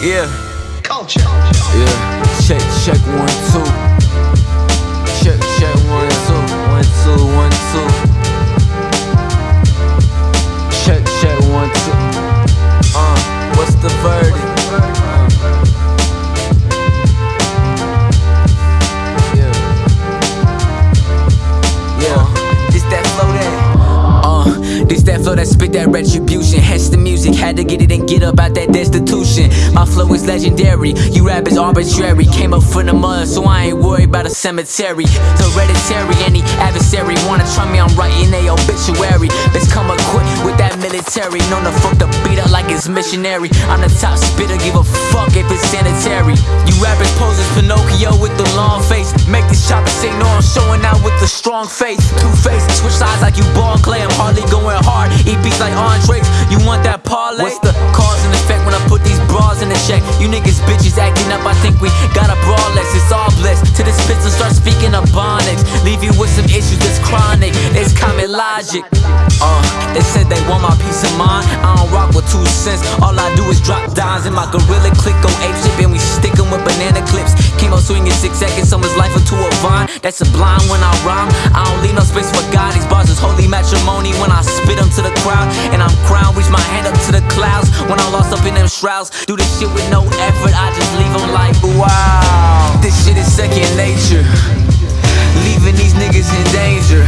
Yeah. Culture. Yeah. Check, check, one, two. Flow that spit that retribution. Hence the music, had to get it and get up out that destitution. My flow is legendary, you rap is arbitrary. Came up from the mud, so I ain't worried about a cemetery. Hereditary, any adversary wanna try me, I'm writing a obituary. Let's come equipped with that military. Known to fuck the beat up like it's missionary. I'm the top spitter, give a fuck if it's sanitary. You rappers pose as Pinocchio with the long face. Make this chopper say no, I'm showing out with the strong face. Two face, switch sides like you ball clay. I'm hardly going logic. Uh, they said they want my peace of mind. I don't rock with two cents. All I do is drop dimes in my gorilla click go ape shit, and we stick 'em with banana clips. Came up swinging six seconds, someone's life into a vine. That's sublime when I rhyme. I don't leave no space for God. These bars is holy matrimony when I spit 'em to the crowd. And I'm crowned, reach my hand up to the clouds. When I'm lost up in them shrouds, do this shit with no effort. I just leave 'em like, wow. This shit is second nature. Leaving these niggas in danger.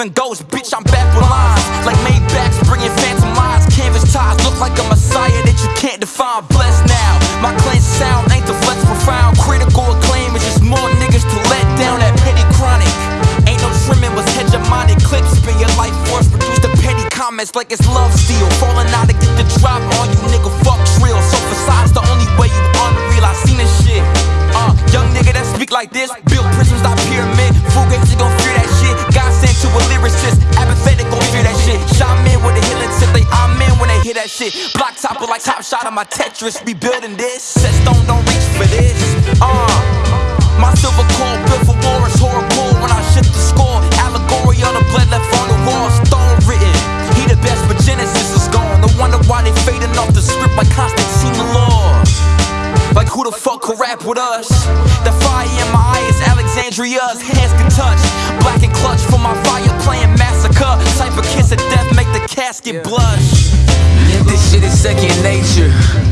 In ghosts. Bitch, I'm back with lines, like Maybachs, bringing phantom lies. Canvas ties, look like a messiah that you can't define. Blessed now, my cleanse sound ain't the flex profound. Critical acclaim is just more niggas to let down that petty chronic. Ain't no trimming was hegemonic clips. Spin your life force, produce the petty comments like it's love steel. Falling out to get the drop on you, nigga. Fuck drill. So facades the only way you unreal. I seen this shit. Uh, young nigga that speak like this, that shit. Block topper like top shot on my Tetris. We building this. Set stone, don't reach for this. Uh, my silver core built for war is horrible when I shift the score. Allegory of the blood left on the wall, stone written. He the best, but Genesis is gone. No wonder why they fading off the script like Constantine Lord. Like who the fuck could rap with us? The fire in my eye is Alexandria's hands can touch. Black and clutch for my fire playing massacre. Type of kiss of death make the casket blush. This shit is second nature.